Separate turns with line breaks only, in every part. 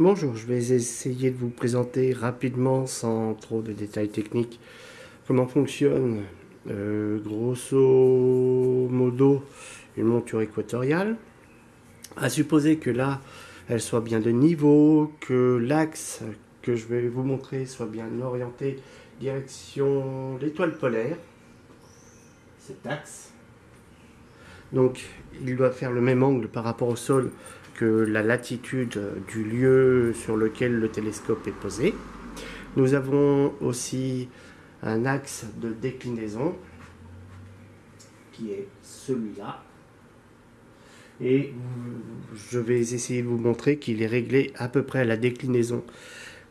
Bonjour, je vais essayer de vous présenter rapidement, sans trop de détails techniques, comment fonctionne euh, grosso modo une monture équatoriale. À supposer que là, elle soit bien de niveau, que l'axe que je vais vous montrer soit bien orienté direction l'étoile polaire, cet axe. Donc il doit faire le même angle par rapport au sol la latitude du lieu sur lequel le télescope est posé. Nous avons aussi un axe de déclinaison qui est celui-là. Et je vais essayer de vous montrer qu'il est réglé à peu près à la déclinaison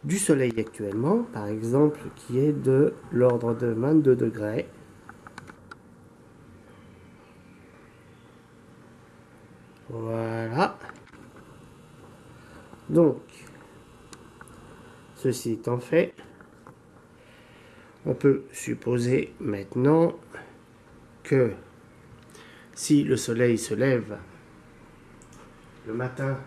du Soleil actuellement, par exemple, qui est de l'ordre de 22 degrés. Voilà. Donc, ceci étant fait, on peut supposer maintenant que si le soleil se lève le matin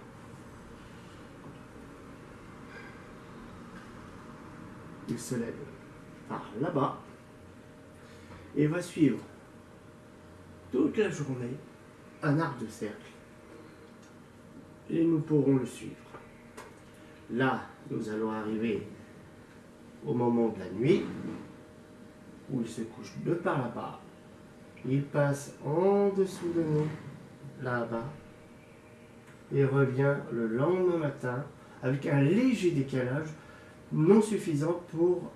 il se lève par là-bas et va suivre toute la journée un arc de cercle et nous pourrons le suivre. Là, nous allons arriver au moment de la nuit, où il se couche de par là-bas. Il passe en dessous de nous, là-bas, et revient le lendemain matin avec un léger décalage non suffisant pour,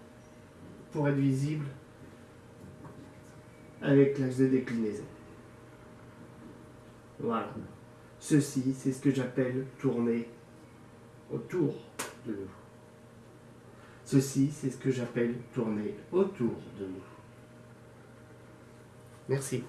être visible avec l'axe de déclinaison. Voilà. Ceci, c'est ce que j'appelle tourner autour de nous. Ceci, c'est ce que j'appelle tourner autour de nous. Merci.